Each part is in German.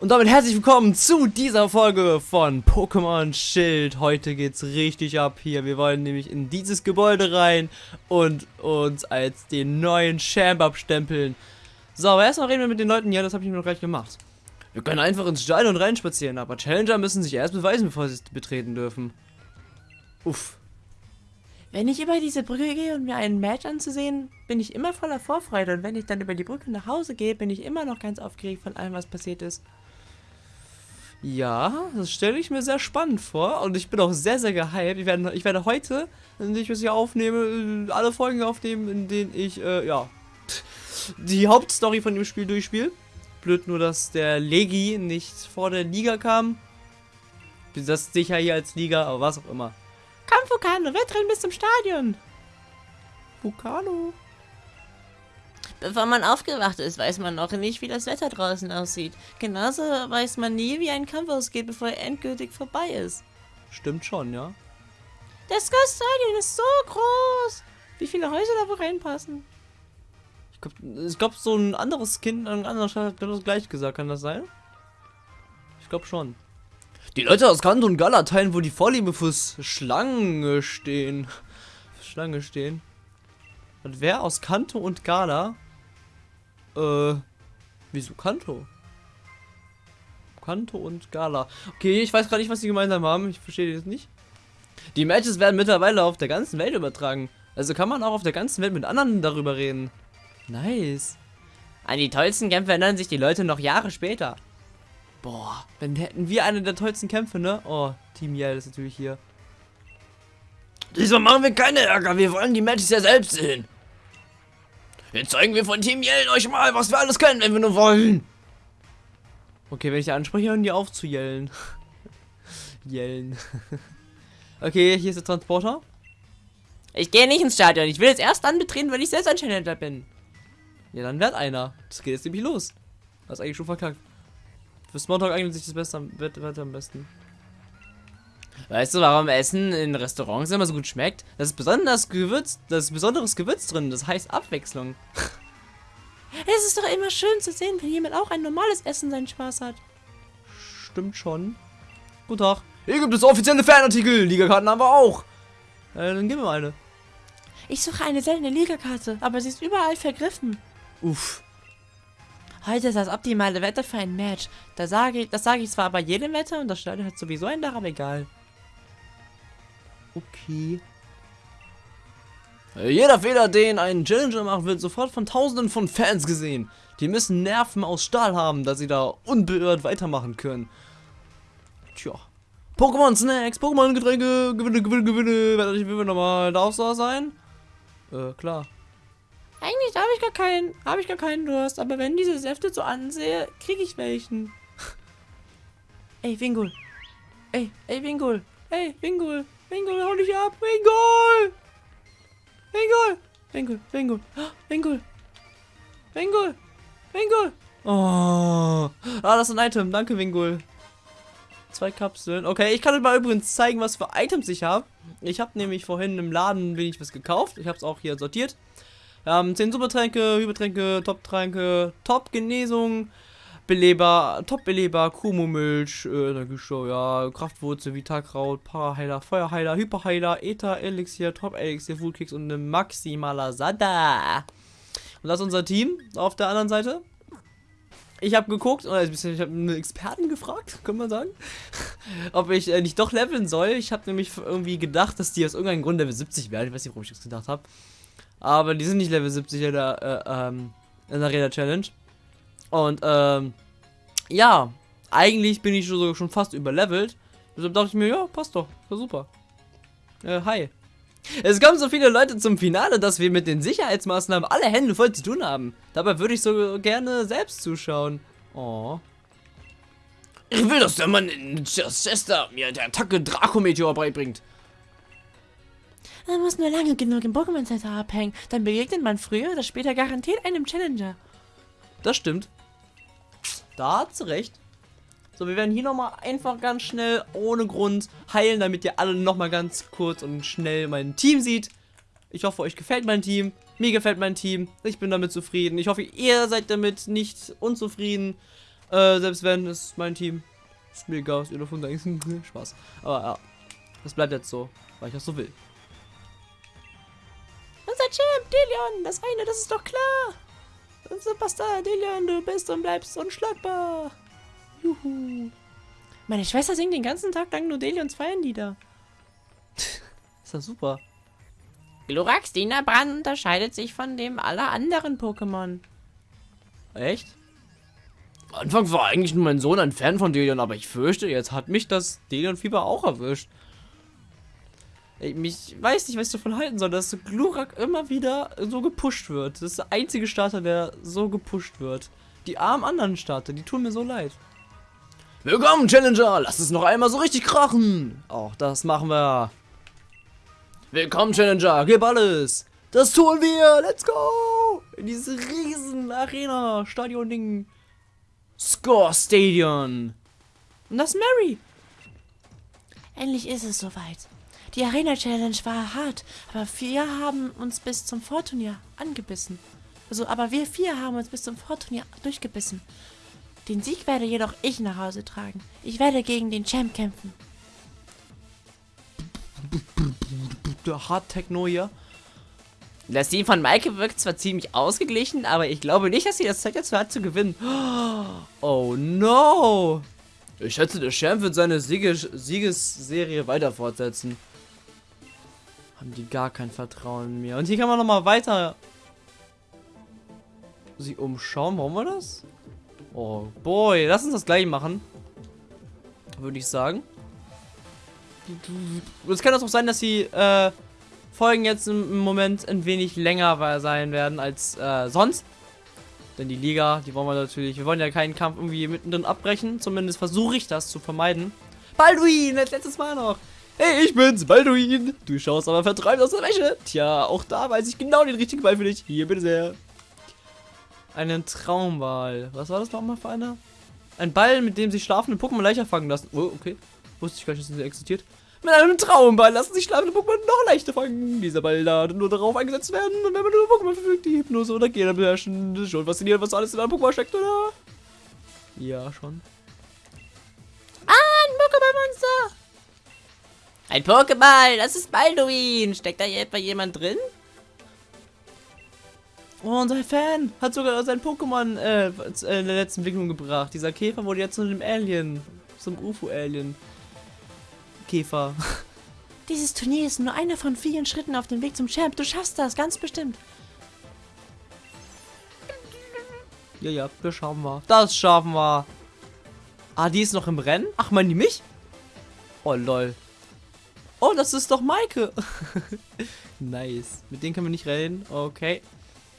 Und damit herzlich willkommen zu dieser Folge von Pokémon Schild. Heute geht's richtig ab hier. Wir wollen nämlich in dieses Gebäude rein und uns als den neuen Champ abstempeln. So, aber erstmal reden wir mit den Leuten. Ja, das habe ich mir noch gleich gemacht. Wir können einfach ins Stadion reinspazieren, aber Challenger müssen sich erst beweisen, bevor sie es betreten dürfen. Uff. Wenn ich über diese Brücke gehe und mir einen Match anzusehen, bin ich immer voller Vorfreude. Und wenn ich dann über die Brücke nach Hause gehe, bin ich immer noch ganz aufgeregt von allem, was passiert ist. Ja, das stelle ich mir sehr spannend vor und ich bin auch sehr, sehr gehypt. Ich werde, ich werde heute, wenn ich es hier aufnehme, äh, alle Folgen aufnehmen, in denen ich, äh, ja, die Hauptstory von dem Spiel durchspiele. Blöd nur, dass der Legi nicht vor der Liga kam. Das sicher hier als Liga, aber was auch immer. Komm, Vulcano, Wettrennen bis zum Stadion. Vulcano. Bevor man aufgewacht ist, weiß man noch nicht, wie das Wetter draußen aussieht. Genauso weiß man nie, wie ein Kampf ausgeht, bevor er endgültig vorbei ist. Stimmt schon, ja. Das Ghost Stadion ist so groß. Wie viele Häuser da wohl reinpassen? Ich glaube, ich glaub, so ein anderes Kind an einer anderen Stadt hat genau das gleich gesagt. Kann das sein? Ich glaube schon. Die Leute aus Kanto und Gala teilen, wo die Vorliebe fürs Schlange stehen. Schlange stehen. Und wer aus Kanto und Gala? Äh, wieso Kanto? Kanto und Gala. Okay, ich weiß gerade nicht, was sie gemeinsam haben. Ich verstehe das nicht. Die Matches werden mittlerweile auf der ganzen Welt übertragen. Also kann man auch auf der ganzen Welt mit anderen darüber reden. Nice. An die tollsten Kämpfe erinnern sich die Leute noch Jahre später. Boah, wenn hätten wir eine der tollsten Kämpfe, ne? Oh, Team Yell ist natürlich hier. Diesmal machen wir keine Ärger, wir wollen die Matches ja selbst sehen. Jetzt zeigen wir von Team Yellen euch mal, was wir alles können, wenn wir nur wollen. Okay, wenn ich die anspreche, hören die auf zu yellen. yellen. okay, hier ist der Transporter. Ich gehe nicht ins Stadion. Ich will jetzt erst dann betreten, wenn ich selbst ein Challenger bin. Ja, dann wird einer. Das geht jetzt nämlich los. Das ist eigentlich schon verkackt. Für Smalltalk eignet sich das Beste Wetter am besten. Weißt du, warum Essen in Restaurants immer so gut schmeckt? Das ist besonders Gewürz, das ist besonderes Gewürz drin, das heißt Abwechslung. Es ist doch immer schön zu sehen, wenn jemand auch ein normales Essen seinen Spaß hat. Stimmt schon. Guten Tag. Hier gibt es offizielle Fanartikel. Ligakarten haben wir auch. Äh, dann gib mir eine. Ich suche eine seltene Ligakarte, aber sie ist überall vergriffen. Uff. Heute ist das optimale Wetter für ein Match. Das sage ich, das sage ich zwar bei jedem Wetter und das Stadion hat sowieso ein Dach, aber egal. Okay. Äh, jeder Fehler, den ein Challenger macht, wird sofort von tausenden von Fans gesehen. Die müssen Nerven aus Stahl haben, dass sie da unbeirrt weitermachen können. Tja. Pokémon Snacks, Pokémon Getränke, Gewinne, Gewinne, Gewinne. Warte, ich will nochmal, darf da sein? Äh, klar. Eigentlich habe ich gar keinen, habe ich gar keinen Durst, aber wenn diese Säfte so ansehe, kriege ich welchen. ey, Wingul. Ey, ey, Wingul. Ey, Wingul. Wingul, hau dich ab. Wingul. Wingul. Wingul, Wingul. Wingul. Wingul. Wingul. Oh. Ah, das ist ein Item. Danke, Wingul. Zwei Kapseln. Okay, ich kann euch mal übrigens zeigen, was für Items ich habe. Ich habe nämlich vorhin im Laden wenig was gekauft. Ich habe es auch hier sortiert. Wir haben 10 Supertränke, Hypertränke, Top-Tränke, Top-Genesung, Beleber, Top-Beleber, Kumo-Milch, äh, Energieshow, ja, Kraftwurzel, Vitalkraut, Paraheiler, Feuerheiler, Hyperheiler, Ether-Elixier, Top-Elixier, Foodkicks und eine maximaler Sada. Und das ist unser Team auf der anderen Seite. Ich habe geguckt, ich habe einen Experten gefragt, kann man sagen, ob ich äh, nicht doch leveln soll. Ich habe nämlich irgendwie gedacht, dass die aus irgendeinem Grund Level 70 werden. Ich weiß nicht, warum ich das gedacht habe. Aber die sind nicht Level 70 in der, äh, ähm, in der Arena Challenge. Und, ähm, ja, eigentlich bin ich schon, schon fast überlevelt. Deshalb dachte ich mir, ja, passt doch, war super. Äh, hi. Es kommen so viele Leute zum Finale, dass wir mit den Sicherheitsmaßnahmen alle Hände voll zu tun haben. Dabei würde ich so gerne selbst zuschauen. Oh. Ich will, dass der Mann in Chester mir der Attacke Draco-Meteor beibringt. Man muss nur lange genug im Pokémon Center abhängen, dann begegnet man früher oder später garantiert einem Challenger. Das stimmt. Da hat sie recht. So, wir werden hier nochmal einfach ganz schnell, ohne Grund, heilen, damit ihr alle nochmal ganz kurz und schnell mein Team seht. Ich hoffe, euch gefällt mein Team. Mir gefällt mein Team. Ich bin damit zufrieden. Ich hoffe, ihr seid damit nicht unzufrieden. Äh, selbst wenn, ist mein Team. Ist mir egal, was ihr davon denkt. Spaß. Aber ja, das bleibt jetzt so, weil ich das so will. Unser Champ, Delion, das eine, das ist doch klar. Superstar, Delion, du bist und bleibst unschlagbar. Juhu. Meine Schwester singt den ganzen Tag lang nur Delions Feierlieder. Ist das super. Glurak Brand unterscheidet sich von dem aller anderen Pokémon. Echt? Anfang war eigentlich nur mein Sohn ein Fan von Delion, aber ich fürchte, jetzt hat mich das Delion-Fieber auch erwischt. Ich mich weiß nicht, was ich davon halten soll, dass Glurak immer wieder so gepusht wird. Das ist der einzige Starter, der so gepusht wird. Die armen anderen Starter, die tun mir so leid. Willkommen, Challenger! Lass es noch einmal so richtig krachen! Auch das machen wir. Willkommen, Challenger! Gib alles! Das tun wir! Let's go! In diese riesen Arena-Stadion-Ding. Score Stadion. Und das ist Mary. Endlich ist es soweit. Die Arena Challenge war hart, aber wir haben uns bis zum Vorturnier angebissen. Also, aber wir vier haben uns bis zum Vorturnier durchgebissen. Den Sieg werde jedoch ich nach Hause tragen. Ich werde gegen den Champ kämpfen. Der Hard Techno hier. Das Team von Maike wirkt zwar ziemlich ausgeglichen, aber ich glaube nicht, dass sie das Zeit dazu hat zu gewinnen. Oh no! Ich schätze, der Champ wird seine Sieges Siegesserie weiter fortsetzen. Haben die gar kein Vertrauen mehr. Und hier kann man noch mal weiter sie umschauen. Warum wir das? Oh boy, lass uns das gleich machen. Würde ich sagen. Es kann auch sein, dass die äh, Folgen jetzt im Moment ein wenig länger sein werden als äh, sonst. Denn die Liga, die wollen wir natürlich, wir wollen ja keinen Kampf irgendwie mittendrin abbrechen. Zumindest versuche ich das zu vermeiden. Balduin, als letztes Mal noch. Hey, ich bin's, Balduin. Du schaust aber vertreibt aus der Wäsche. Tja, auch da weiß ich genau den richtigen Ball für dich. Hier, bitte sehr. Einen Traumball. Was war das nochmal für einer? Ein Ball, mit dem sich schlafende Pokémon leichter fangen lassen. Oh, okay. Wusste ich gar nicht, dass der existiert. Mit einem Traumball lassen sich schlafende Pokémon noch leichter fangen. Dieser Ball darf nur darauf eingesetzt werden, und wenn man nur Pokémon verfügt, die Hypnose oder Gegner beherrschen. Das ist schon faszinierend, was alles in einem Pokémon steckt, oder? Ja, schon. Ah, ein Pokémon-Monster! Ein Pokéball, das ist Balduin. Steckt da hier etwa jemand drin? Oh, unser Fan hat sogar sein Pokémon äh, in der letzten Entwicklung gebracht. Dieser Käfer wurde jetzt zu einem Alien. Zum UFO-Alien. Käfer. Dieses Turnier ist nur einer von vielen Schritten auf dem Weg zum Champ. Du schaffst das, ganz bestimmt. Ja, ja, das schaffen wir. Das schaffen wir. Ah, die ist noch im Rennen? Ach, meinen die mich? Oh, lol. Oh, das ist doch Maike. nice. Mit denen können wir nicht reden. Okay.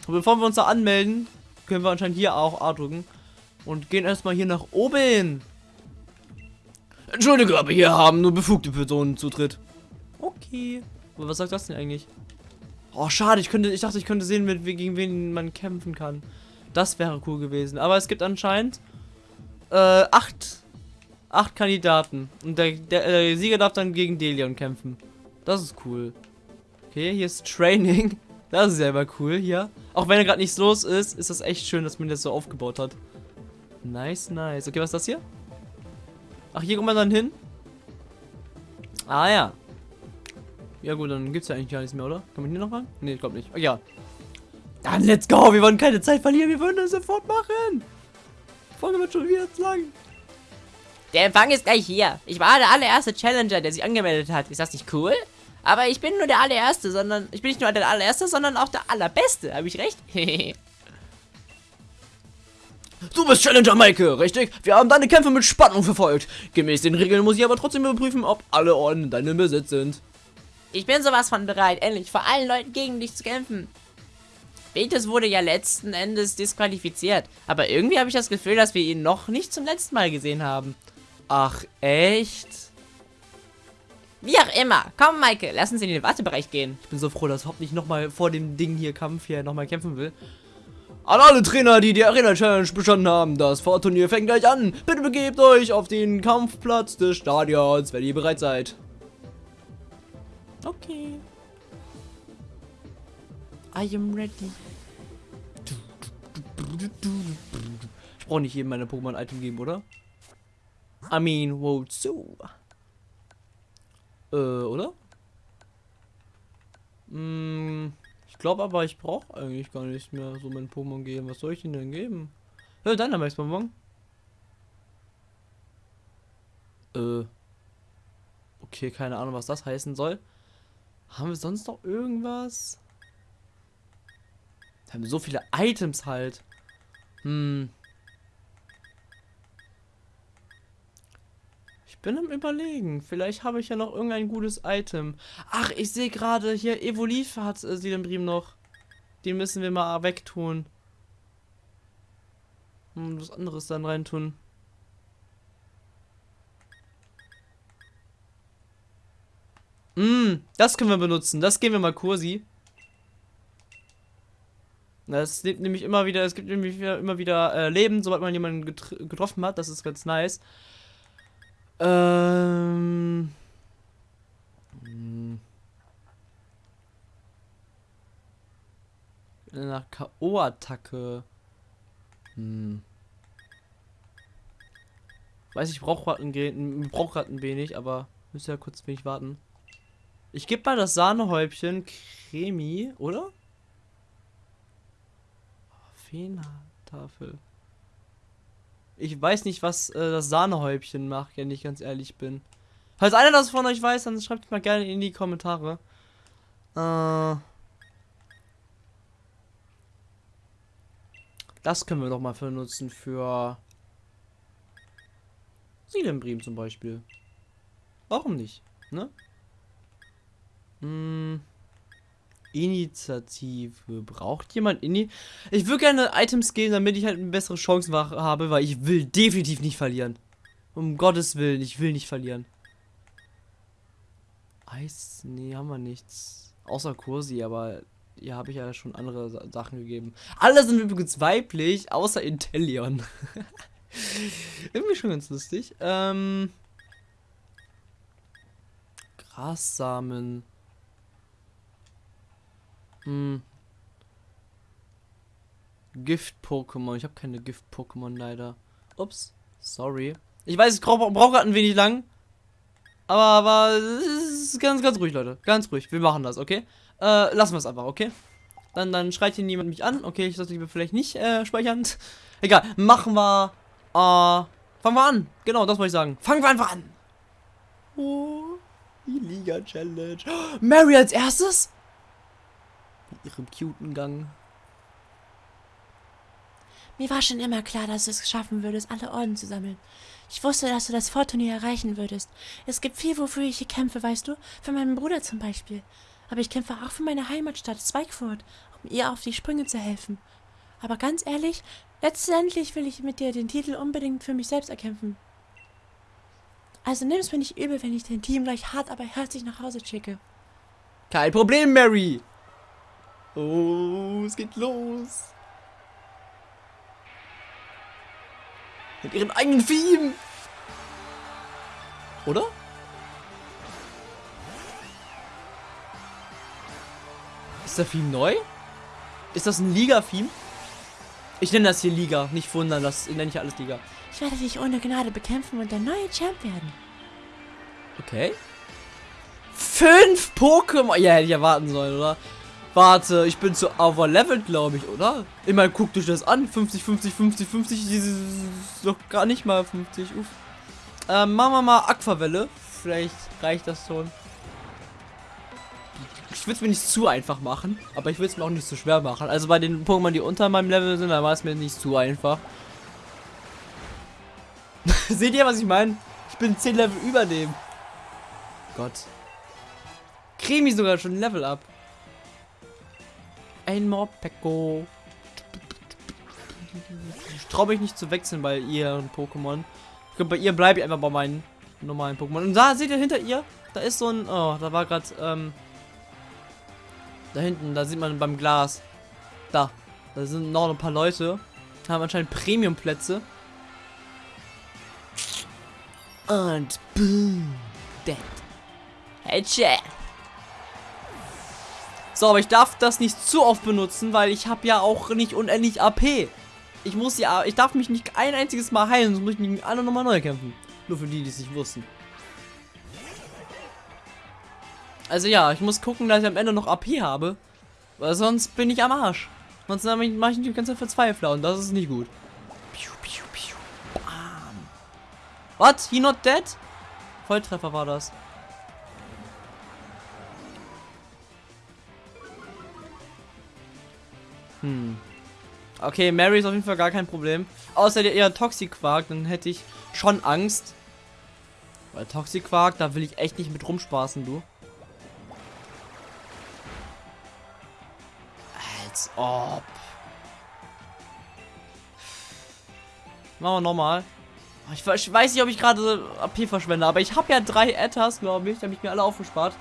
Und bevor wir uns da anmelden, können wir anscheinend hier auch A drücken. Und gehen erstmal hier nach oben. Entschuldige, aber hier haben nur befugte Personen Zutritt. Okay. Aber was sagt das denn eigentlich? Oh, schade. Ich, könnte, ich dachte, ich könnte sehen, mit, gegen wen man kämpfen kann. Das wäre cool gewesen. Aber es gibt anscheinend äh, acht, acht Kandidaten. Und der, der, der Sieger darf dann gegen Delion kämpfen. Das ist cool. Okay, hier ist Training. Das ist selber cool hier. Auch wenn er gerade nichts los ist, ist das echt schön, dass man das so aufgebaut hat. Nice, nice. Okay, was ist das hier? Ach, hier kommt man dann hin? Ah, ja. Ja gut, dann gibt es ja eigentlich gar nichts mehr, oder? Kann man hier noch ran? Ne, ich glaube nicht. Oh, ja. Dann let's go. Wir wollen keine Zeit verlieren. Wir wollen das sofort machen. Folge wird schon wieder zu lang. Der Empfang ist gleich hier. Ich war der allererste Challenger, der sich angemeldet hat. Ist das nicht cool? Aber ich bin nur der allererste, sondern... Ich bin nicht nur der allererste, sondern auch der allerbeste. Habe ich recht? Du bist Challenger Maike, richtig? Wir haben deine Kämpfe mit Spannung verfolgt. Gemäß den Regeln muss ich aber trotzdem überprüfen, ob alle Orden in deinem Besitz sind. Ich bin sowas von bereit, endlich vor allen Leuten gegen dich zu kämpfen. Betis wurde ja letzten Endes disqualifiziert, aber irgendwie habe ich das Gefühl, dass wir ihn noch nicht zum letzten Mal gesehen haben. Ach, echt? Wie auch immer. Komm, Maike, lass uns in den Wartebereich gehen. Ich bin so froh, dass Hopp nicht nochmal vor dem Ding hier Kampf hier nochmal kämpfen will. An alle Trainer, die die Arena Challenge bestanden haben, das Vorturnier fängt gleich an. Bitte begebt euch auf den Kampfplatz des Stadions, wenn ihr bereit seid. Okay. I am ready. Ich brauche nicht jedem meine Pokémon-Item geben, oder? I mean, wozu? Äh, oder? Hm, ich glaube aber, ich brauche eigentlich gar nicht mehr so mein Pokémon geben. Was soll ich ihnen denn geben? Ja, deiner Bonbon. Äh. Okay, keine Ahnung, was das heißen soll. Haben wir sonst noch irgendwas? Wir haben so viele Items halt. Hm. Bin am überlegen. Vielleicht habe ich ja noch irgendein gutes Item. Ach, ich sehe gerade hier, Evoliv hat äh, Silembrim noch. Den müssen wir mal wegtun. Und was anderes dann reintun. Mm, das können wir benutzen. Das gehen wir mal Kursi. Das lebt nämlich immer wieder, es gibt nämlich immer wieder äh, Leben, sobald man jemanden getroffen hat. Das ist ganz nice. Ähm. Hm. Nach K.O.-Attacke. Hm. Weiß ich, brauche gerade ein, brauch ein wenig, aber müsst ja kurz wenig warten. Ich gebe mal das Sahnehäubchen Cremi, oder? Feentafel. Ich weiß nicht, was äh, das Sahnehäubchen macht, wenn ich ganz ehrlich bin. Falls einer das von euch weiß, dann schreibt mal gerne in die Kommentare. Äh, das können wir doch mal benutzen für Silembrim zum Beispiel. Warum nicht, ne? Hm. Initiative. Braucht jemand Ini? Ich würde gerne Items geben, damit ich halt eine bessere Chance habe, weil ich will definitiv nicht verlieren. Um Gottes Willen, ich will nicht verlieren. Eis? Nee, haben wir nichts. Außer Kursi, aber hier habe ich ja schon andere Sachen gegeben. Alle sind übrigens weiblich, außer Intellion. Irgendwie schon ganz lustig. Ähm. Grassamen. Hm. Gift-Pokémon. Ich habe keine Gift-Pokémon leider. Ups. Sorry. Ich weiß, ich brauche brauch gerade ein wenig lang. Aber, aber es ist ganz, ganz ruhig, Leute. Ganz ruhig. Wir machen das, okay? Äh, lassen wir es einfach, okay? Dann, dann schreit hier niemand mich an. Okay, ich sollte lieber vielleicht nicht äh, speichern. Egal. Machen wir. Äh, fangen wir an. Genau, das wollte ich sagen. Fangen wir einfach an. Oh, die Liga-Challenge. Mary als erstes? Mit ihrem cuten Gang. Mir war schon immer klar, dass du es schaffen würdest, alle Orden zu sammeln. Ich wusste, dass du das Vorturnier erreichen würdest. Es gibt viel, wofür ich hier kämpfe, weißt du? Für meinen Bruder zum Beispiel. Aber ich kämpfe auch für meine Heimatstadt, Zweigfurt, um ihr auf die Sprünge zu helfen. Aber ganz ehrlich, letztendlich will ich mit dir den Titel unbedingt für mich selbst erkämpfen. Also nimm es mir nicht übel, wenn ich dein Team gleich hart, aber herzlich nach Hause schicke. Kein Problem, Mary. Oh, es geht los. Mit ihrem eigenen Theme. Oder? Ist der Theme neu? Ist das ein Liga-Theme? Ich nenne das hier Liga, nicht wundern, das nenne ich alles Liga. Ich werde dich ohne Gnade bekämpfen und der neue Champ werden. Okay. Fünf Pokémon. Ja, hätte ich erwarten sollen, oder? Warte, ich bin zu overlevelt, glaube ich, oder? Immer guckt euch das an. 50, 50, 50, 50. Das ist doch gar nicht mal 50. Uff. Ähm, machen wir mal Aquavelle. Vielleicht reicht das schon. Ich will es mir nicht zu einfach machen, aber ich will es mir auch nicht zu schwer machen. Also bei den Pokémon, die unter meinem Level sind, da war es mir nicht zu einfach. Seht ihr, was ich meine? Ich bin 10 Level über dem. Gott. Cremi sogar schon Level up. Ein Morpeko. Ich traue mich nicht zu wechseln bei ihren Pokémon. Ich glaube, bei ihr bleibe ich einfach bei meinen normalen Pokémon. Und da seht ihr hinter ihr, da ist so ein, oh, da war gerade, ähm, da hinten, da sieht man beim Glas. Da, da sind noch ein paar Leute, haben anscheinend Premium-Plätze. Und boom, dead. Headshot. So, aber ich darf das nicht zu oft benutzen, weil ich habe ja auch nicht unendlich AP. Ich muss ja, ich darf mich nicht ein einziges Mal heilen, sonst muss ich gegen alle nochmal neu kämpfen. Nur für die, die es nicht wussten. Also ja, ich muss gucken, dass ich am Ende noch AP habe. Weil sonst bin ich am Arsch. Sonst mache ich die ganze Zeit Verzweifler und das ist nicht gut. Piu, piu, piu. Bam. What? He not dead? Volltreffer war das. Hm. Okay, Mary ist auf jeden Fall gar kein Problem. Außer der eher Toxic-Quark, dann hätte ich schon Angst. Weil Toxic-Quark, da will ich echt nicht mit rumspaßen, du. Als ob. Machen wir nochmal. Ich, weiß nicht, ob ich gerade AP verschwende, aber ich habe ja drei Ettas, glaube ich. Da habe ich mir alle aufgespart.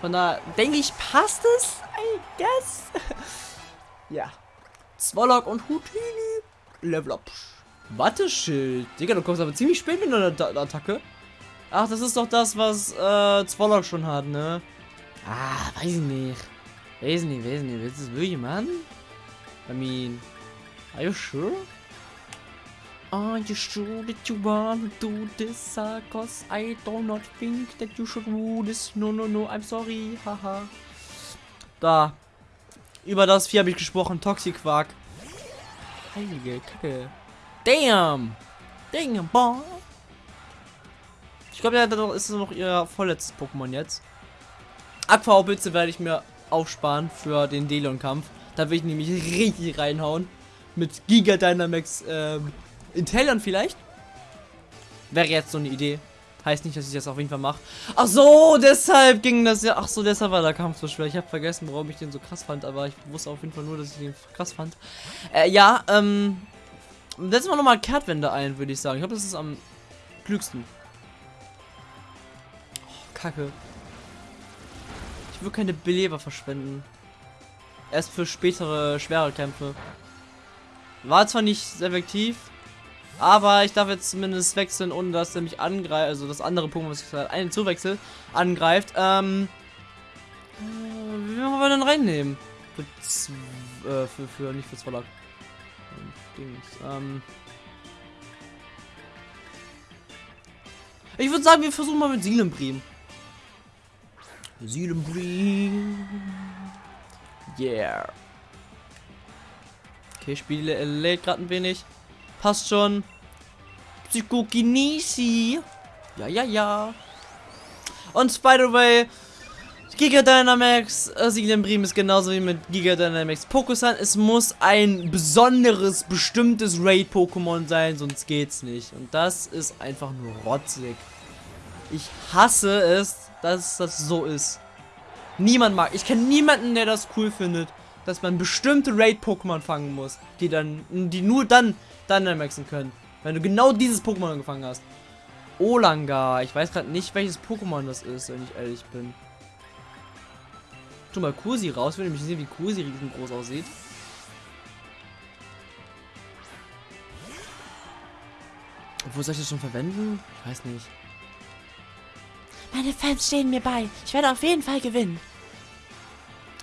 Von da denke ich, passt es? I guess. ja. Zwolok und Houdini. Level up. Watteschild. Digga, du kommst aber ziemlich spät mit einer Attacke. Ach, das ist doch das, was äh, Zwolok schon hat, ne? Ah, weiß ich nicht. Weiß nicht, weiß nicht. Willst du es wirklich machen? I mean, are you sure? Are you sure that you want to do this? Uh, Cause I do not think that you should do this. No, no, no, I'm sorry. Haha. da. Über das Vieh habe ich gesprochen. Toxic-Quark. Heilige Kacke. Damn. Damn, boy. Ich glaube, ja, das ist noch ihr vorletztes Pokémon jetzt. Aquablitze werde ich mir aufsparen für den Delion-Kampf. Da will ich nämlich richtig reinhauen. Mit Giga Dynamax ähm, Intellon vielleicht. Wäre jetzt so eine Idee. Heißt nicht, dass ich das auf jeden Fall mache. Ach so, deshalb ging das ja. Ach so, deshalb war der Kampf so schwer. Ich habe vergessen, warum ich den so krass fand, aber ich wusste auf jeden Fall nur, dass ich den krass fand. Äh, ja, ähm. Setzen wir nochmal Kehrtwende ein, würde ich sagen. Ich glaube, das ist am klügsten. Oh, Kacke. Ich will keine Beleber verschwenden. Erst für spätere, schwere Kämpfe. War zwar nicht effektiv, aber ich darf jetzt zumindest wechseln, ohne dass er mich angreift. Also das andere Pokémon, was ich gerade einen zuwechsel, angreift. Ähm. Äh, wie wollen wir denn reinnehmen? Für, äh, für, für nicht für Zwolak. Ähm. Ich würde sagen, wir versuchen mal mit Silembrim. Silembrim. Yeah. Okay, Spiele lädt gerade ein wenig. Passt schon. Psychokinesi. Ja, ja, ja. Und by the way, Giga Dynamax äh, Siglembrim ist genauso wie mit Giga Dynamax Pokusan. Es muss ein besonderes, bestimmtes Raid-Pokémon sein, sonst geht's nicht. Und das ist einfach nur rotzig. Ich hasse es, dass das so ist. Niemand mag. Ich kenne niemanden, der das cool findet, dass man bestimmte Raid-Pokémon fangen muss, die dann, die nur dann Dynamaxen können. Wenn du genau dieses Pokémon gefangen hast. Olanga. Ich weiß gerade nicht, welches Pokémon das ist, wenn ich ehrlich bin. Tu mal Kursi raus, will nämlich sehen, wie Kursi riesengroß aussieht. Wo soll ich das schon verwenden? Ich weiß nicht. Meine Fans stehen mir bei. Ich werde auf jeden Fall gewinnen.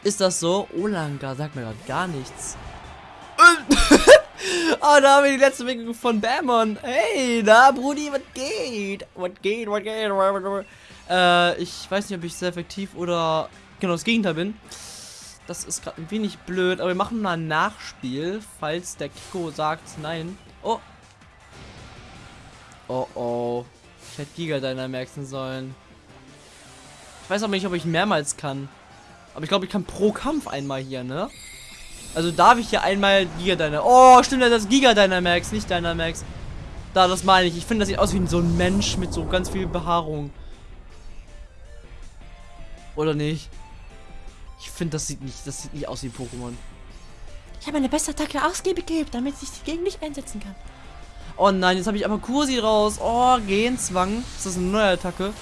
Ist das so? Olanga sagt mir gerade gar nichts. Oh, da haben wir die letzte Begegnung von Bamon. Hey, da, Brudi, was geht? Was geht, was geht? Äh, ich weiß nicht, ob ich sehr effektiv oder genau das Gegenteil bin. Das ist gerade ein wenig blöd, aber wir machen mal ein Nachspiel, falls der Kiko sagt nein. Oh. Oh, oh. Ich hätte Giga Dynamaxen sollen. Ich weiß aber nicht, ob ich mehrmals kann. Aber ich glaube, ich kann pro Kampf einmal hier, ne? Also darf ich hier einmal Giga Dynamax. Oh, stimmt, das ist Giga Dynamax, nicht Dynamax. Da, das meine ich. Ich finde, das sieht aus wie so ein Mensch mit so ganz viel Behaarung. Oder nicht? Ich finde, das sieht nicht, das sieht nicht aus wie Pokémon. Ich habe meine beste Attacke ausgiebig geübt, damit ich die gegen dich einsetzen kann. Oh nein, jetzt habe ich aber Kursi raus. Oh, Gehenzwang. Ist das eine neue Attacke?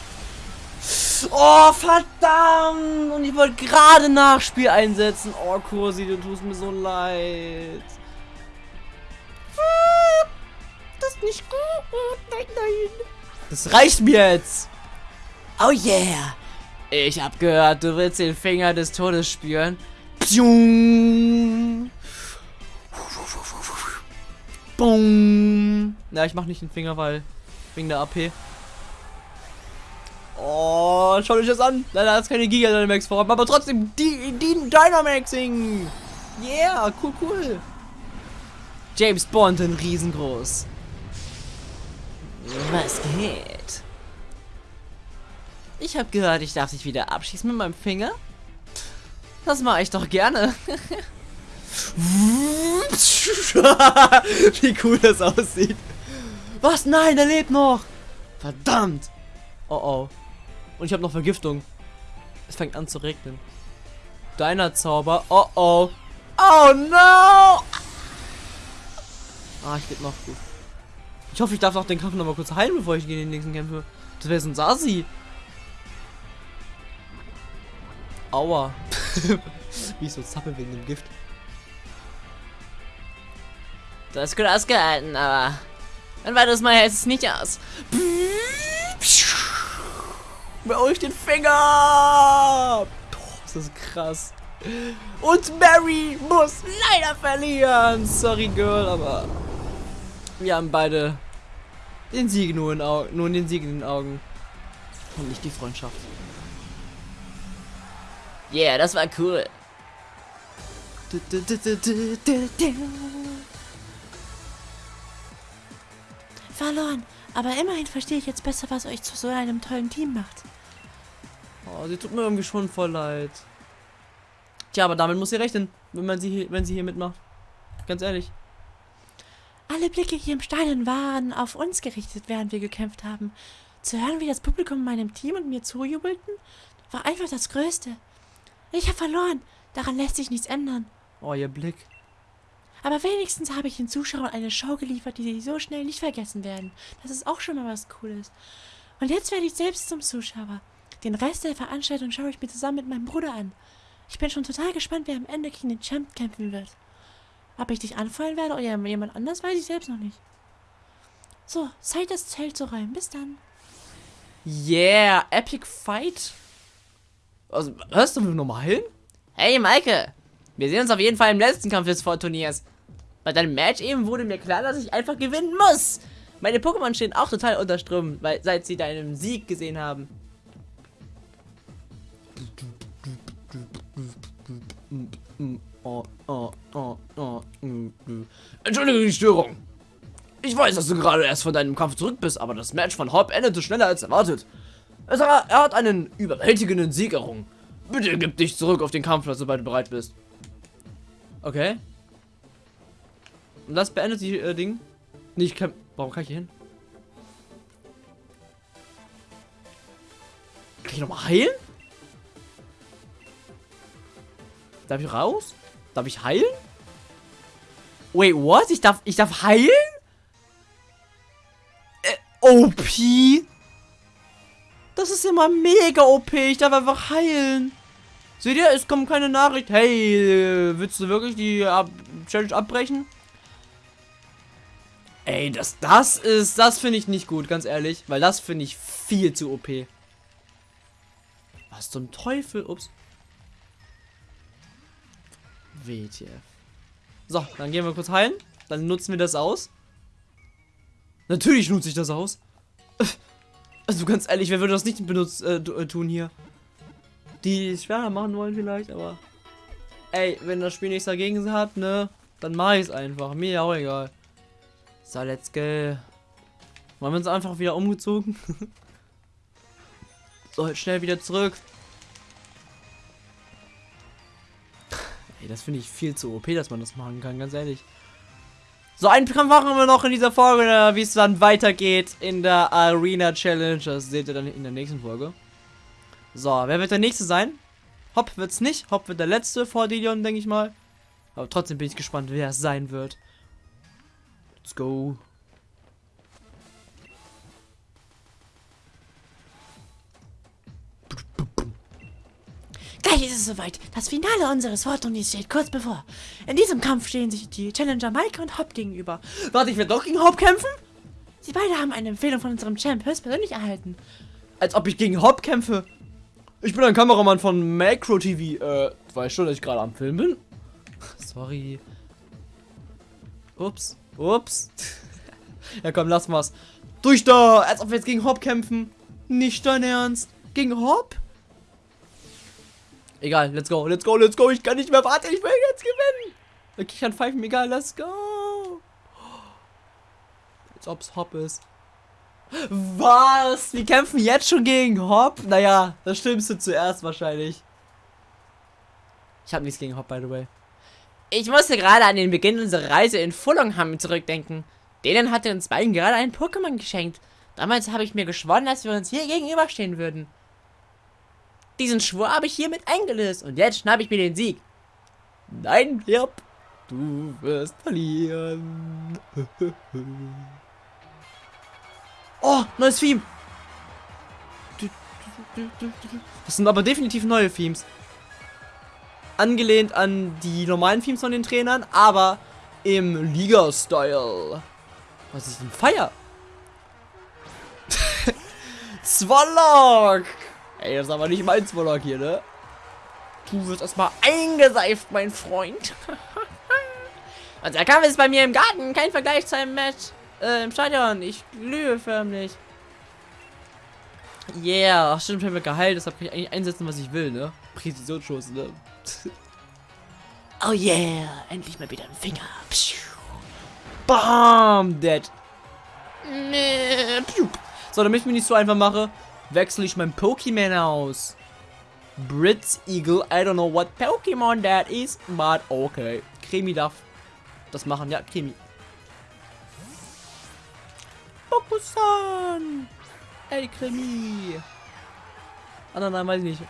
Oh, verdammt! Und ich wollte gerade Nachspiel einsetzen. Oh, Kursi, du tust mir so leid. Das ist nicht gut. Nein, nein. Das reicht mir jetzt. Oh yeah. Ich hab gehört, du willst den Finger des Todes spüren. Boom. Ja, ich mach nicht den Finger, weil wegen der AP. Oh, schaut euch das an. Leider ist keine Giga Dynamax vor, aber trotzdem die, die Dynamaxing. Yeah, cool, cool. James Bond in riesengroß. Was geht? Ich habe gehört, ich darf dich wieder abschießen mit meinem Finger. Das mache ich doch gerne. Wie cool das aussieht. Was? Nein, er lebt noch. Verdammt. Oh oh. Und ich habe noch Vergiftung. Es fängt an zu regnen. Deiner Zauber. Oh oh. Oh no. Ah, ich lebe noch gut. Ich hoffe, ich darf auch den Kampf noch mal kurz heilen, bevor ich gegen den nächsten kämpfe. Das wäre so ein Sasi. Aua. Wie ich so zappel wegen dem Gift. Du hast gut ausgehalten, aber ein weiteres Mal hält es nicht aus. Bei euch den Finger! Boah, das ist krass. Und Mary muss leider verlieren. Sorry, Girl, aber wir haben beide den Sieg nur in, Au nur den Sieg in den Augen. Und nicht die Freundschaft. Yeah, das war cool. Verloren. Aber immerhin verstehe ich jetzt besser, was euch zu so einem tollen Team macht. Oh, sie tut mir irgendwie schon voll leid. Tja, aber damit muss sie rechnen, wenn man sie hier, wenn sie hier mitmacht. Ganz ehrlich. Alle Blicke hier im Stadion waren auf uns gerichtet, während wir gekämpft haben. Zu hören, wie das Publikum meinem Team und mir zujubelten, war einfach das Größte. Ich habe verloren. Daran lässt sich nichts ändern. Oh, ihr Blick. Aber wenigstens habe ich den Zuschauern eine Show geliefert, die sie so schnell nicht vergessen werden. Das ist auch schon mal was Cooles. Und jetzt werde ich selbst zum Zuschauer. Den Rest der Veranstaltung schaue ich mir zusammen mit meinem Bruder an. Ich bin schon total gespannt, wer am Ende gegen den Champ kämpfen wird. Ob ich dich anfallen werde oder jemand anders, weiß ich selbst noch nicht. So, Zeit das Zelt zu räumen. Bis dann. Yeah, Epic Fight. Also, hörst du nochmal hin? Hey, Maike. Wir sehen uns auf jeden Fall im letzten Kampf des Vorturniers. Bei deinem Match eben wurde mir klar, dass ich einfach gewinnen muss. Meine Pokémon stehen auch total unter Strom, weil seit sie deinen Sieg gesehen haben. Entschuldige die Störung. Ich weiß, dass du gerade erst von deinem Kampf zurück bist, aber das Match von Hop endete schneller als erwartet. Er hat einen überwältigenden Sieg errungen. Bitte gib dich zurück auf den Kampfplatz, sobald du bereit bist. Okay. Und das beendet die äh, Ding. Nee, ich kann. Warum kann ich hier hin? Kann ich nochmal heilen? Darf ich raus? Darf ich heilen? Wait, what? Ich darf, ich darf heilen? Äh, OP? Das ist immer mega OP. Ich darf einfach heilen. Seht ihr, es kommt keine Nachricht. Hey, willst du wirklich die Ab Challenge abbrechen? Ey, das, das ist, das finde ich nicht gut, ganz ehrlich. Weil das finde ich viel zu OP. Was zum Teufel? Ups. WTF. So, dann gehen wir kurz heilen. Dann nutzen wir das aus. Natürlich nutze ich das aus. Also ganz ehrlich, wer würde das nicht benutzt, äh, äh, tun hier? Die schwerer machen wollen vielleicht, aber... Ey, wenn das Spiel nichts dagegen hat, ne? Dann ich es einfach. Mir auch egal. So, let's go. Wollen wir uns einfach wieder umgezogen? so, schnell wieder zurück. Ey, das finde ich viel zu OP, dass man das machen kann, ganz ehrlich. So, einen Kampf machen wir noch in dieser Folge, wie es dann weitergeht in der Arena Challenge. Das seht ihr dann in der nächsten Folge. So, wer wird der nächste sein? Hopp wird's nicht. Hopp wird der letzte vor Didion, denke ich mal. Aber trotzdem bin ich gespannt, wer es sein wird. Let's go. Gleich ist es soweit. Das Finale unseres Vorturniers steht kurz bevor. In diesem Kampf stehen sich die Challenger Mike und Hop gegenüber. Warte, ich werde doch gegen Hop kämpfen? Sie beide haben eine Empfehlung von unserem Champ höchstpersönlich erhalten. Als ob ich gegen Hop kämpfe. Ich bin ein Kameramann von Macro TV. Äh, weißt schon, dass ich gerade am Film bin? Sorry. Ups. Ups. ja komm, lass mal's. Durch da! Als ob wir jetzt gegen Hop kämpfen. Nicht dein Ernst. Gegen Hop? Egal, let's go, let's go, let's go. Ich kann nicht mehr warten. Ich will jetzt gewinnen. Okay, ich kann pfeifen, egal, let's go. Als ob's Hop ist. Was? Wir kämpfen jetzt schon gegen Hop? Naja, das Schlimmste zuerst wahrscheinlich. Ich habe nichts gegen Hop, by the way. Ich musste gerade an den Beginn unserer Reise in Fullongham zurückdenken. Denen hatte uns beiden gerade ein Pokémon geschenkt. Damals habe ich mir geschworen, dass wir uns hier gegenüberstehen würden. Diesen Schwur habe ich hiermit eingelöst und jetzt schnappe ich mir den Sieg. Nein, Yep. Du wirst verlieren. oh, neues Theme. Das sind aber definitiv neue Themes. Angelehnt an die normalen Themes von den Trainern, aber im Liga-Style. Was ist denn Feier? Zwollock! Ey, das ist aber nicht mein Zwollock hier, ne? Du wirst erstmal eingeseift, mein Freund. Und der Kampf ist bei mir im Garten. Kein Vergleich zu einem Match äh, im Stadion. Ich glühe förmlich. Yeah, stimmt, ich habe geheilt, deshalb kann ich eigentlich einsetzen, was ich will, ne? Präzisionsschuss, ne? oh yeah, endlich mal wieder ein Finger. Bam, dead. So, damit ich mich nicht so einfach mache, wechsle ich mein Pokémon aus. Britz Eagle, I don't know what Pokémon that is, but okay. Kremi darf das machen, ja, Kremi. Pokusan! Ey, Kremi! Ah, nein, nein, weiß ich nicht.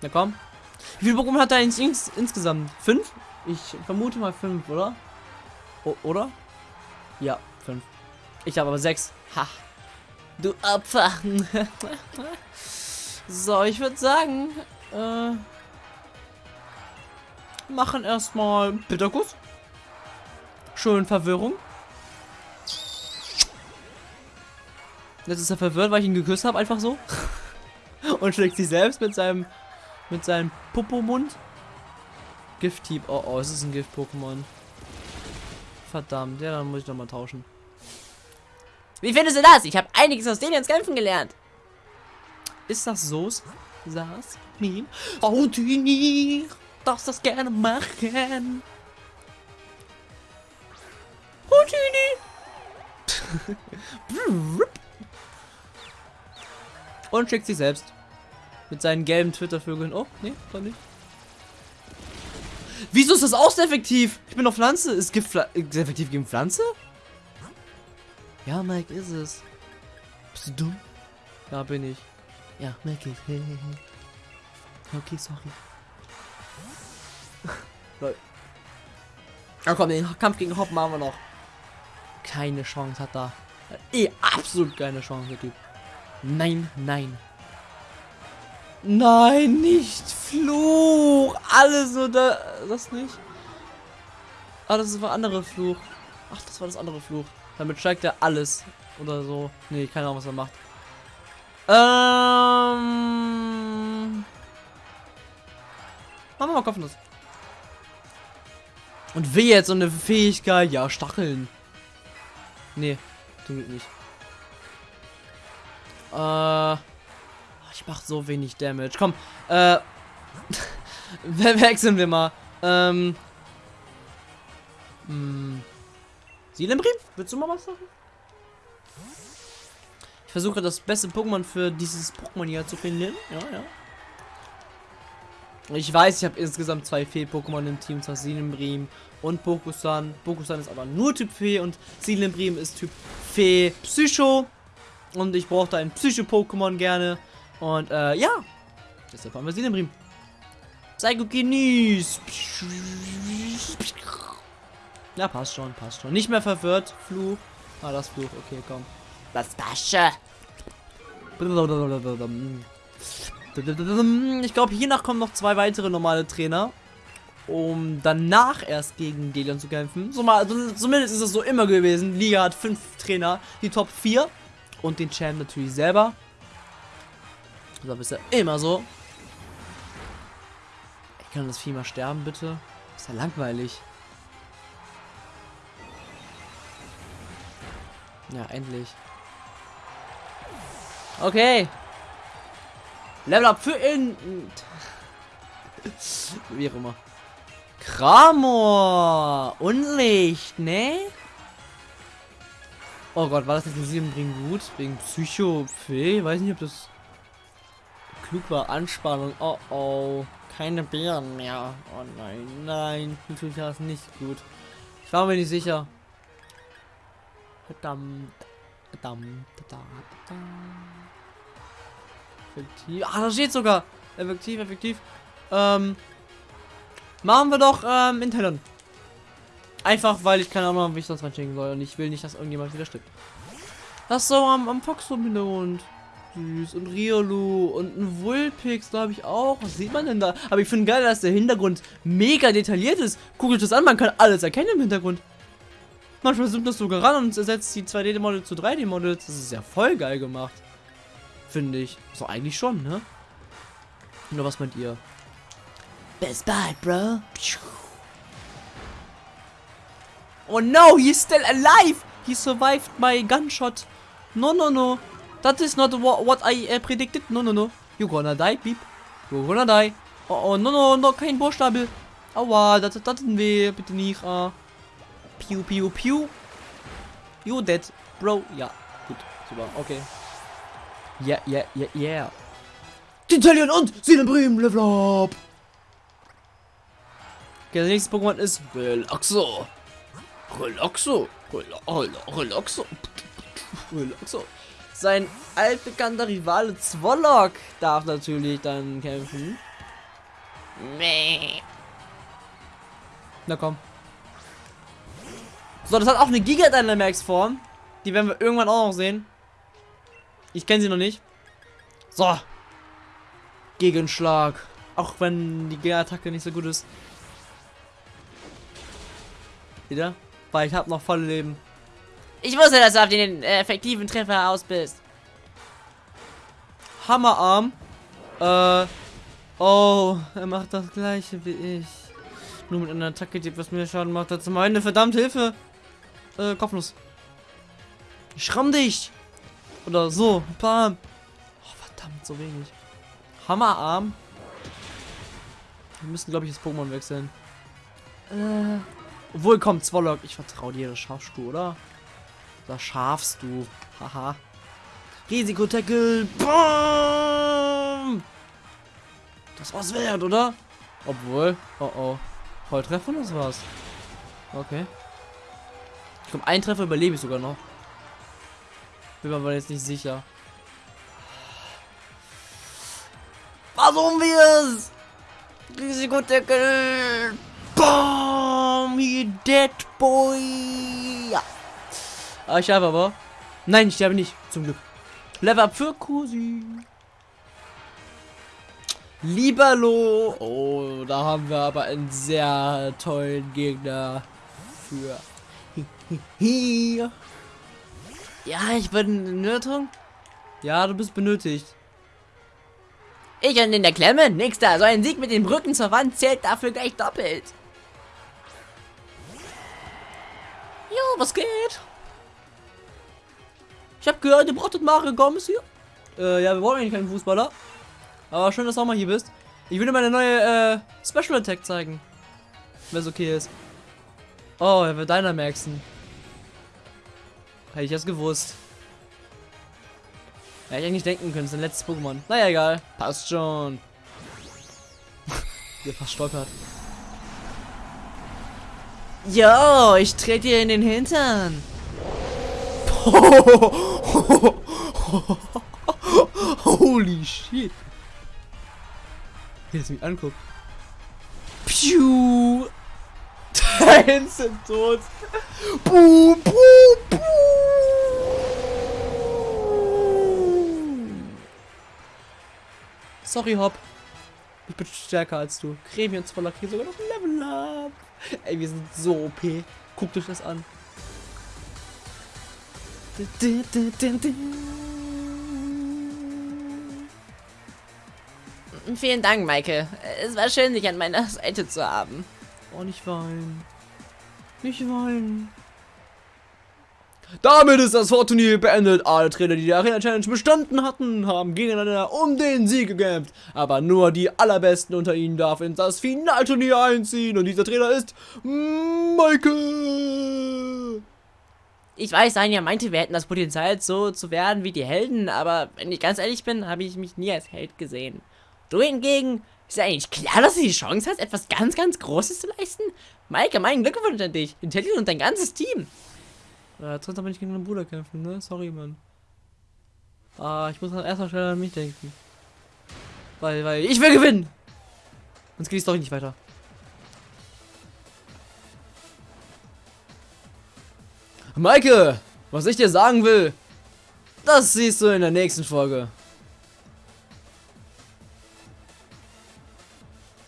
Na komm. Wie viele Pokémon hat er ins, ins, insgesamt? Fünf? Ich vermute mal fünf, oder? O oder? Ja, fünf. Ich habe aber sechs. Ha. Du Opfer. so, ich würde sagen, äh, machen erstmal Bitterkuss. Schön Verwirrung. Jetzt ist er verwirrt, weil ich ihn geküsst habe, einfach so. Und schlägt sich selbst mit seinem mit seinem Popo-Mund. Gift-Typ. Oh, oh, es ist ein Gift-Pokémon. Verdammt, ja, dann muss ich doch mal tauschen. Wie findest du das? Ich habe einiges aus denen ins Kämpfen gelernt. Ist das so? Saß? Meme? Dini, darfst das gerne machen. Houdini! Und schickt sich selbst. Mit seinen gelben Twitter-Vögeln. Oh, nee, doch nicht. Wieso ist das auch sehr effektiv? Ich bin auf Pflanze. Ist Gift sehr effektiv gegen Pflanze? Ja, Mike, ist es. Bist du dumm? Ja, bin ich. Ja, Mike. okay, sorry. Lol. Ja, komm, den Kampf gegen Hopp machen wir noch. Keine Chance hat da. Eh, absolut keine Chance, der Typ. Nein, nein. Nein, nicht Fluch. Alles nur da. Das nicht. Ah, das war andere Fluch. Ach, das war das andere Fluch. Damit steigt er alles. Oder so. Nee, keine Ahnung, was er macht. Ähm. Machen wir mal Kopfnuss. Und wie jetzt so eine Fähigkeit? Ja, Stacheln. Nee, tut nicht. Äh. Ich mach so wenig Damage. Komm, äh. wechseln wir mal. Ähm. Hm. Sielenbrim, willst du mal was sagen? Ich versuche das beste Pokémon für dieses Pokémon hier zu finden. Ja, ja. Ich weiß, ich habe insgesamt zwei Fee-Pokémon im Team, zwar Silembrim und Pokusan. Pokusan ist aber nur Typ Fee und Silembrim ist Typ Fee Psycho. Und ich brauchte ein Psycho-Pokémon gerne. Und äh, ja, deshalb haben wir Silembrim. Psychokinis. Ja, passt schon, passt schon. Nicht mehr verwirrt. Fluch. Ah, das Fluch. Okay, komm. Das Basche. Ich glaube, hiernach kommen noch zwei weitere normale Trainer. Um danach erst gegen Delion zu kämpfen. So mal, zumindest ist es so immer gewesen. Liga hat fünf Trainer. Die Top 4. Und den Champ natürlich selber. Das ist ja immer so. Ich kann das Vieh mal sterben, bitte. Ist ja langweilig. Ja, endlich. Okay. Level up für in. Wie auch immer. Kramor! Unlicht, ne? Oh Gott, war das jetzt ein Siebenbringen gut? Wegen Psycho Fee? Weiß nicht, ob das klug war. Anspannung. Oh oh. Keine Bären mehr. Oh nein, nein. Natürlich war das nicht gut. Ich war mir nicht sicher. Verdammt. Verdammt. Verdammt. Effektiv. Ah, da steht sogar. Effektiv, effektiv. Ähm. Machen wir doch ähm, in Talon. Einfach, weil ich keine Ahnung wie ich das reinschicken soll. Und ich will nicht, dass irgendjemand wieder stirbt. Das so am, am Fox im Hintergrund. Süß. Und Riolu. Und ein Vulpix, glaube ich auch. Was sieht man denn da? Aber ich finde geil, dass der Hintergrund mega detailliert ist. Guckt euch das an, man kann alles erkennen im Hintergrund. Manchmal zoomt das sogar ran und ersetzt die 2D-Models zu 3D-Models. Das ist ja voll geil gemacht. Finde ich. So eigentlich schon, ne? Nur was meint ihr? Best bye, bro. Oh no, he's still alive! He survived my gunshot. No, no, no. That is not what, what I uh, predicted. No, no, no. You gonna die, beep. You gonna die. Oh, oh, no, no, no, kein Buchstabe. Aua, das, das tut weh. Bitte nicht. Uh. Piu, piu, piu. You dead, bro. Ja, gut. Super, okay. Yeah, yeah, yeah, yeah. Tintalien und Seelenbremen, Level up. Okay, das nächste Pokémon ist Relaxo. Relaxo. Relaxo. Relaxo. Relaxo. Sein altbekannter Rivale Zwolok darf natürlich dann kämpfen. Meh. Na komm. So, das hat auch eine Giga Dynamax Form. Die werden wir irgendwann auch noch sehen. Ich kenne sie noch nicht. So. Gegenschlag. Auch wenn die Attacke nicht so gut ist. Wieder? Weil ich habe noch voll Leben. Ich wusste, dass du auf den äh, effektiven Treffer aus bist. Hammerarm. Äh. Oh, er macht das gleiche wie ich. Nur mit einer Attacke, die was mehr Schaden macht als meine. Verdammt, Hilfe. Äh, Kopfnuss. Schramm dich. Oder so. Bam. Oh, verdammt, so wenig. Hammerarm. Wir müssen, glaube ich, das Pokémon wechseln. Äh. Obwohl, komm, Zwollock. Ich vertraue dir, das schaffst du, oder? Das schaffst du. Haha. Risikotackle. Bam! Das war's wert, oder? Obwohl. Oh oh. Volltreffer das war's. Okay. Ich glaube, ein Treffer überlebe ich sogar noch. Bin mir aber jetzt nicht sicher. Warum wir's? Risikotackle. Bam! You dead boy! Ja. Ah, ich sterbe aber. Nein, ich sterbe nicht. Zum Glück. Level up für Kusi. Liberlo. Oh, da haben wir aber einen sehr tollen Gegner für. Ja, ich bin Nötung. Ja, du bist benötigt. Ich und in der Klemme? Nix da. So ein Sieg mit den Brücken zur Wand zählt dafür gleich doppelt. Jo, was geht? Ich habe gehört, ihr brauchtet Mario Gomez hier. Äh, ja, wir brauchen eigentlich keinen Fußballer. Aber schön, dass du auch mal hier bist. Ich würde meine neue äh, Special Attack zeigen. Wenn es okay ist. Oh, er wird Dynamaxen. Hätte ich das gewusst. Hätte ich eigentlich denken können, es ist ein letztes Pokémon. Naja, egal. Passt schon. Der fast stolpert. Jo, ich trete dir in den Hintern. Holy shit. Wie es mich anguckt. Piu. Dein sind tot. Buh, buh, buh. Sorry, Hop. Ich bin stärker als du. Creme und voller kriegen sogar noch Level up. Ey, wir sind so OP. Guckt euch das an. Vielen Dank, Michael. Es war schön, dich an meiner Seite zu haben. Oh, nicht weinen. Nicht weinen. Damit ist das Vorturnier beendet. Alle Trainer, die die Arena Challenge bestanden hatten, haben gegeneinander um den Sieg gekämpft. Aber nur die allerbesten unter ihnen darf in das Finalturnier einziehen. Und dieser Trainer ist Michael. Ich weiß, Anja meinte, wir hätten das Potenzial, so zu werden wie die Helden, aber wenn ich ganz ehrlich bin, habe ich mich nie als Held gesehen. Du hingegen, ist ja eigentlich klar, dass du die Chance hast, etwas ganz, ganz Großes zu leisten? Maike, meinen Glückwunsch an dich, Intelligent und dein ganzes Team. Ja, jetzt aber nicht gegen meinen Bruder kämpfen, ne? Sorry, Mann. Ah, ich muss dann erstmal schnell an mich denken. Weil, weil, ich will gewinnen! Sonst geht es doch nicht weiter. Maike, was ich dir sagen will, das siehst du in der nächsten Folge.